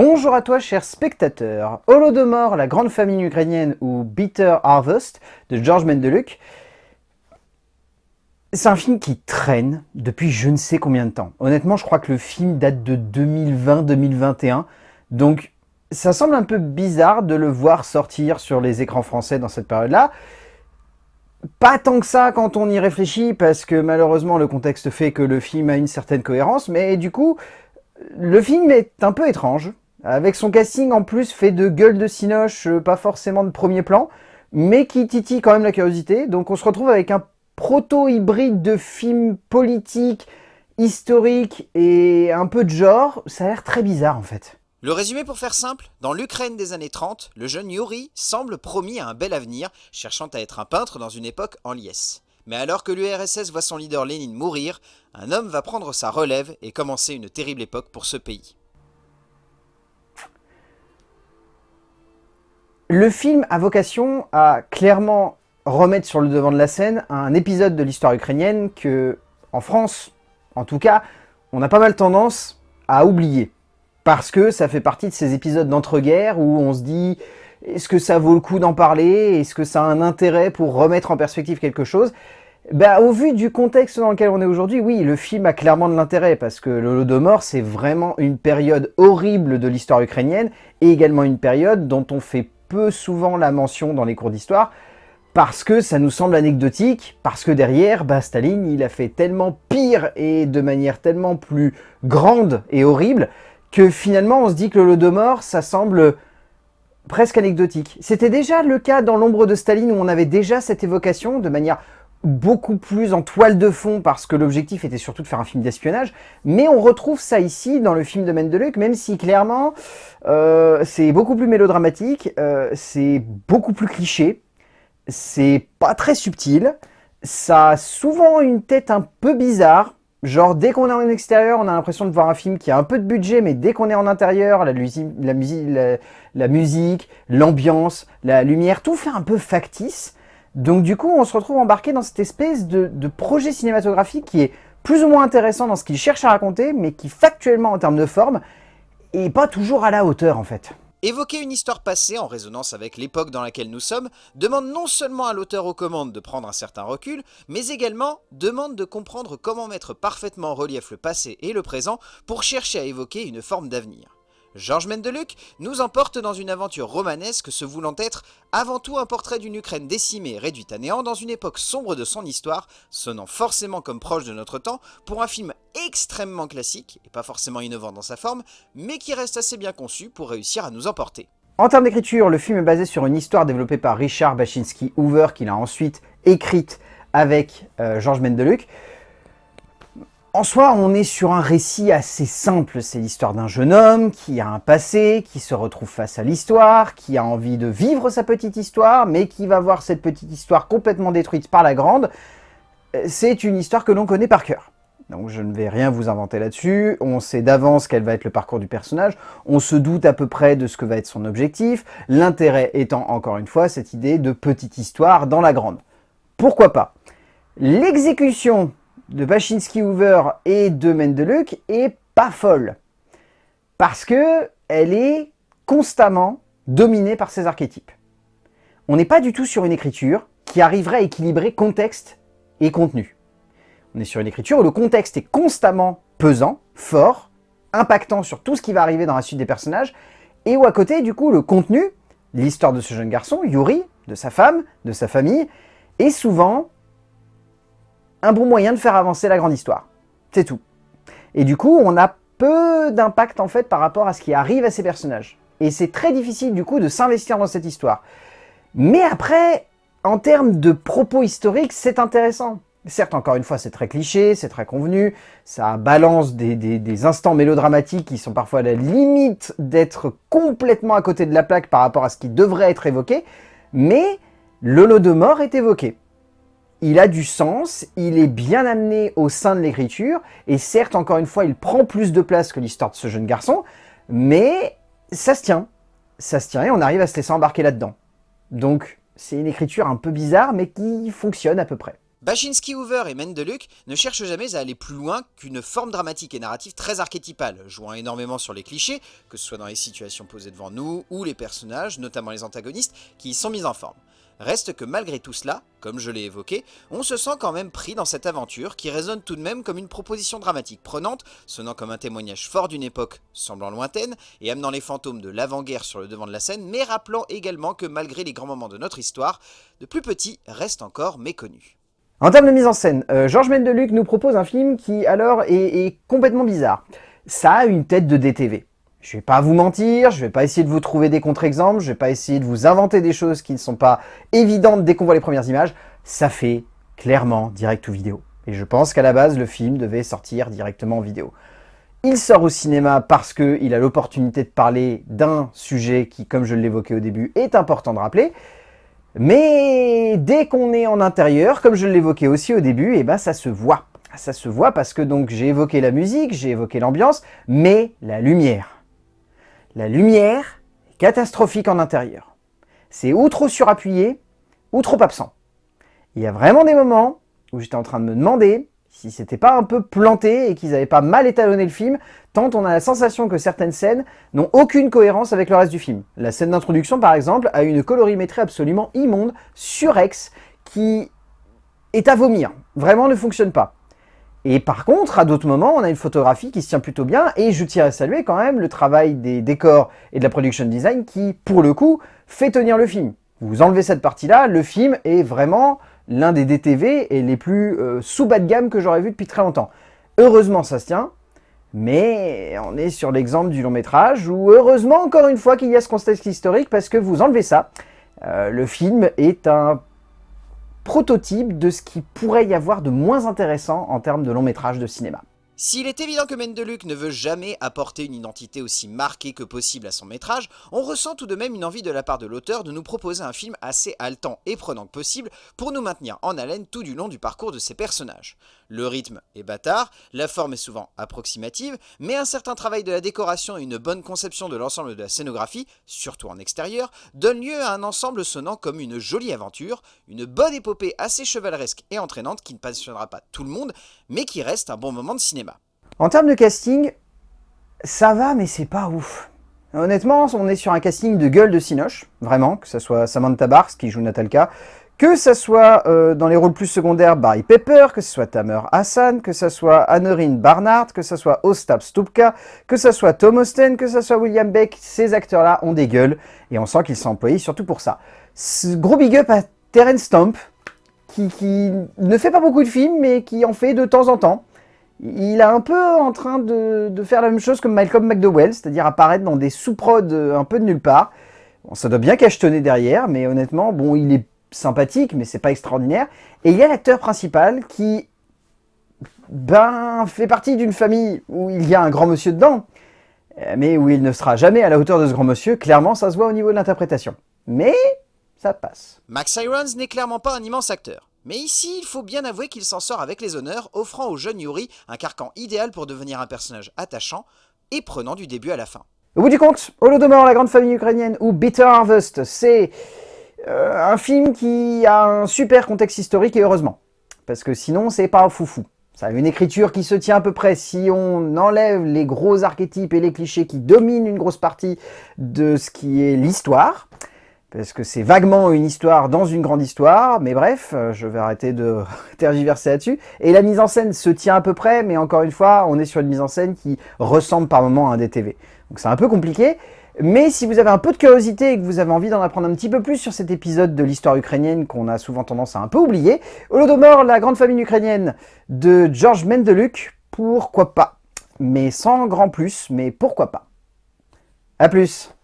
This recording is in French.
Bonjour à toi cher spectateur. Holodomor, la grande famille ukrainienne ou Bitter Harvest de George Mendeluk. C'est un film qui traîne depuis je ne sais combien de temps. Honnêtement, je crois que le film date de 2020-2021. Donc, ça semble un peu bizarre de le voir sortir sur les écrans français dans cette période-là. Pas tant que ça quand on y réfléchit, parce que malheureusement le contexte fait que le film a une certaine cohérence, mais du coup, le film est un peu étrange, avec son casting en plus fait de gueule de cinoche, euh, pas forcément de premier plan, mais qui titille quand même la curiosité. Donc on se retrouve avec un proto-hybride de film politique, historique et un peu de genre. Ça a l'air très bizarre en fait. Le résumé pour faire simple, dans l'Ukraine des années 30, le jeune Yuri semble promis à un bel avenir, cherchant à être un peintre dans une époque en liesse. Mais alors que l'URSS voit son leader Lénine mourir, un homme va prendre sa relève et commencer une terrible époque pour ce pays. Le film a vocation à clairement remettre sur le devant de la scène un épisode de l'histoire ukrainienne que, en France, en tout cas, on a pas mal tendance à oublier. Parce que ça fait partie de ces épisodes d'entre-guerres où on se dit est-ce que ça vaut le coup d'en parler? Est-ce que ça a un intérêt pour remettre en perspective quelque chose? Ben, Au vu du contexte dans lequel on est aujourd'hui, oui, le film a clairement de l'intérêt parce que l'Holodomor, c'est vraiment une période horrible de l'histoire ukrainienne et également une période dont on fait peu souvent la mention dans les cours d'histoire parce que ça nous semble anecdotique, parce que derrière, bah, Staline, il a fait tellement pire et de manière tellement plus grande et horrible que finalement on se dit que l'Holodomor, ça semble presque anecdotique. C'était déjà le cas dans l'ombre de Staline où on avait déjà cette évocation de manière beaucoup plus en toile de fond parce que l'objectif était surtout de faire un film d'espionnage, mais on retrouve ça ici dans le film de Mendeluk, même si clairement euh, c'est beaucoup plus mélodramatique, euh, c'est beaucoup plus cliché, c'est pas très subtil, ça a souvent une tête un peu bizarre, genre dès qu'on est en extérieur on a l'impression de voir un film qui a un peu de budget, mais dès qu'on est en intérieur, la, la musique, l'ambiance, la lumière, tout fait un peu factice, donc du coup, on se retrouve embarqué dans cette espèce de, projet cinématographique qui est plus ou moins intéressant dans ce qu'il cherche à raconter, mais qui factuellement en termes de forme, est pas toujours à la hauteur en fait. Évoquer une histoire passée en résonance avec l'époque dans laquelle nous sommes demande non seulement à l'auteur aux commandes de prendre un certain recul, mais également demande de comprendre comment mettre parfaitement en relief le passé et le présent pour chercher à évoquer une forme d'avenir. Georges Mendeluk nous emporte dans une aventure romanesque se voulant être avant tout un portrait d'une Ukraine décimée et réduite à néant dans une époque sombre de son histoire, sonnant forcément comme proche de notre temps pour un film extrêmement classique, et pas forcément innovant dans sa forme, mais qui reste assez bien conçu pour réussir à nous emporter. En termes d'écriture, le film est basé sur une histoire développée par Richard Baczynski Hoover, qu'il a ensuite écrite avec euh, Georges Mendeluk. En soi, on est sur un récit assez simple. C'est l'histoire d'un jeune homme qui a un passé, qui se retrouve face à l'histoire, qui a envie de vivre sa petite histoire, mais qui va voir cette petite histoire complètement détruite par la grande. C'est une histoire que l'on connaît par cœur. Donc je ne vais rien vous inventer là-dessus, on sait d'avance quel va être le parcours du personnage, on se doute à peu près de ce que va être son objectif, l'intérêt étant encore une fois cette idée de petite histoire dans la grande. Pourquoi pas? L'exécution de Baczynski Hoover et de Mendeluk est pas folle. Parce que elle est constamment dominée par ces archétypes. On n'est pas du tout sur une écriture qui arriverait à équilibrer contexte et contenu. On est sur une écriture où le contexte est constamment pesant, fort, impactant sur tout ce qui va arriver dans la suite des personnages, et où à côté, du coup, le contenu, l'histoire de ce jeune garçon, Yuri, de sa femme, de sa famille, est souvent un bon moyen de faire avancer la grande histoire. C'est tout. Et du coup, on a peu d'impact en fait par rapport à ce qui arrive à ces personnages. Et c'est très difficile du coup de s'investir dans cette histoire. Mais après, en termes de propos historiques, c'est intéressant. Certes, encore une fois, c'est très cliché, c'est très convenu, ça balance des, instants mélodramatiques qui sont parfois à la limite d'être complètement à côté de la plaque par rapport à ce qui devrait être évoqué, mais le mort est évoqué il a du sens, il est bien amené au sein de l'écriture, et certes, encore une fois, il prend plus de place que l'histoire de ce jeune garçon, mais ça se tient. Ça se tient et on arrive à se laisser embarquer là-dedans. Donc, c'est une écriture un peu bizarre, mais qui fonctionne à peu près. Baczynski, Hoover et Mendeluk ne cherchent jamais à aller plus loin qu'une forme dramatique et narrative très archétypale, jouant énormément sur les clichés, que ce soit dans les situations posées devant nous, ou les personnages, notamment les antagonistes, qui y sont mis en forme. Reste que malgré tout cela, comme je l'ai évoqué, on se sent quand même pris dans cette aventure qui résonne tout de même comme une proposition dramatique prenante, sonnant comme un témoignage fort d'une époque semblant lointaine et amenant les fantômes de l'avant-guerre sur le devant de la scène, mais rappelant également que malgré les grands moments de notre histoire, de plus petits restent encore méconnus. En termes de mise en scène, euh, Georges Mendeluc nous propose un film qui alors est, est complètement bizarre. Ça a une tête de DTV. Je vais pas vous mentir, je vais pas essayer de vous trouver des contre-exemples, je vais pas essayer de vous inventer des choses qui ne sont pas évidentes dès qu'on voit les premières images. Ça fait clairement direct ou vidéo. Et je pense qu'à la base, le film devait sortir directement en vidéo. Il sort au cinéma parce qu'il a l'opportunité de parler d'un sujet qui, comme je l'évoquais au début, est important de rappeler. Mais dès qu'on est en intérieur, comme je l'évoquais aussi au début, et eh ben ça se voit. Ça se voit parce que donc j'ai évoqué la musique, j'ai évoqué l'ambiance, mais la lumière la lumière est catastrophique en intérieur. C'est ou trop surappuyé, ou trop absent. Il y a vraiment des moments où j'étais en train de me demander si c'était pas un peu planté et qu'ils n'avaient pas mal étalonné le film, tant on a la sensation que certaines scènes n'ont aucune cohérence avec le reste du film. La scène d'introduction, par exemple, a une colorimétrie absolument immonde, surex, qui est à vomir. Vraiment ne fonctionne pas. Et par contre, à d'autres moments, on a une photographie qui se tient plutôt bien, et je tiens à saluer quand même le travail des décors et de la production design qui, pour le coup, fait tenir le film. Vous enlevez cette partie-là, le film est vraiment l'un des DTV et les plus euh, sous bas de gamme que j'aurais vu depuis très longtemps. Heureusement, ça se tient, mais on est sur l'exemple du long métrage où, heureusement, encore une fois, qu'il y a ce contexte historique, parce que vous enlevez ça, euh, le film est un prototype de ce qui pourrait y avoir de moins intéressant en termes de long métrage de cinéma. S'il est évident que Mendeluc ne veut jamais apporter une identité aussi marquée que possible à son métrage, on ressent tout de même une envie de la part de l'auteur de nous proposer un film assez haletant et prenant que possible pour nous maintenir en haleine tout du long du parcours de ses personnages. Le rythme est bâtard, la forme est souvent approximative, mais un certain travail de la décoration et une bonne conception de l'ensemble de la scénographie, surtout en extérieur, donne lieu à un ensemble sonnant comme une jolie aventure, une bonne épopée assez chevaleresque et entraînante qui ne passionnera pas tout le monde, mais qui reste un bon moment de cinéma. En termes de casting, ça va, mais c'est pas ouf. Honnêtement, on est sur un casting de gueule de Sinoche, vraiment, que ce soit Samantha Bars qui joue Natalka, que ce soit euh, dans les rôles plus secondaires Barry Pepper, que ce soit Tamer Hassan, que ce soit Annerine Barnard, que ce soit Ostap Stupka, que ce soit Tom Austen, que ce soit William Beck, ces acteurs-là ont des gueules, et on sent qu'ils sont employés surtout pour ça. Ce gros big up à Terence Stamp, qui, ne fait pas beaucoup de films, mais qui en fait de temps en temps il est un peu en train de, faire la même chose que Malcolm McDowell, c'est-à-dire apparaître dans des sous-prods euh, un peu de nulle part. Bon, ça doit bien cachetonner derrière, mais honnêtement, bon, il est sympathique, mais c'est pas extraordinaire. Et il y a l'acteur principal qui, ben, fait partie d'une famille où il y a un grand monsieur dedans, euh, mais où il ne sera jamais à la hauteur de ce grand monsieur. Clairement, ça se voit au niveau de l'interprétation. Mais ça passe. Max Irons n'est clairement pas un immense acteur. Mais ici, il faut bien avouer qu'il s'en sort avec les honneurs, offrant au jeune Yuri un carcan idéal pour devenir un personnage attachant et prenant du début à la fin. Au bout du compte, Holodomor, la grande famille ukrainienne, ou Bitter Harvest, c'est un film qui a un super contexte historique et heureusement. Parce que sinon, c'est pas foufou. Ça a une écriture qui se tient à peu près. Si on enlève les gros archétypes et les clichés qui dominent une grosse partie de ce qui est l'histoire, parce que c'est vaguement une histoire dans une grande histoire, mais bref, euh, je vais arrêter de tergiverser là-dessus. Et la mise en scène se tient à peu près, mais encore une fois, on est sur une mise en scène qui ressemble par moments à un DTV. Donc c'est un peu compliqué, mais si vous avez un peu de curiosité et que vous avez envie d'en apprendre un petit peu plus sur cet épisode de l'histoire ukrainienne qu'on a souvent tendance à un peu oublier, Holodomor, la grande famille ukrainienne de George Mendeluk, pourquoi pas? Mais sans grand plus, mais pourquoi pas? A plus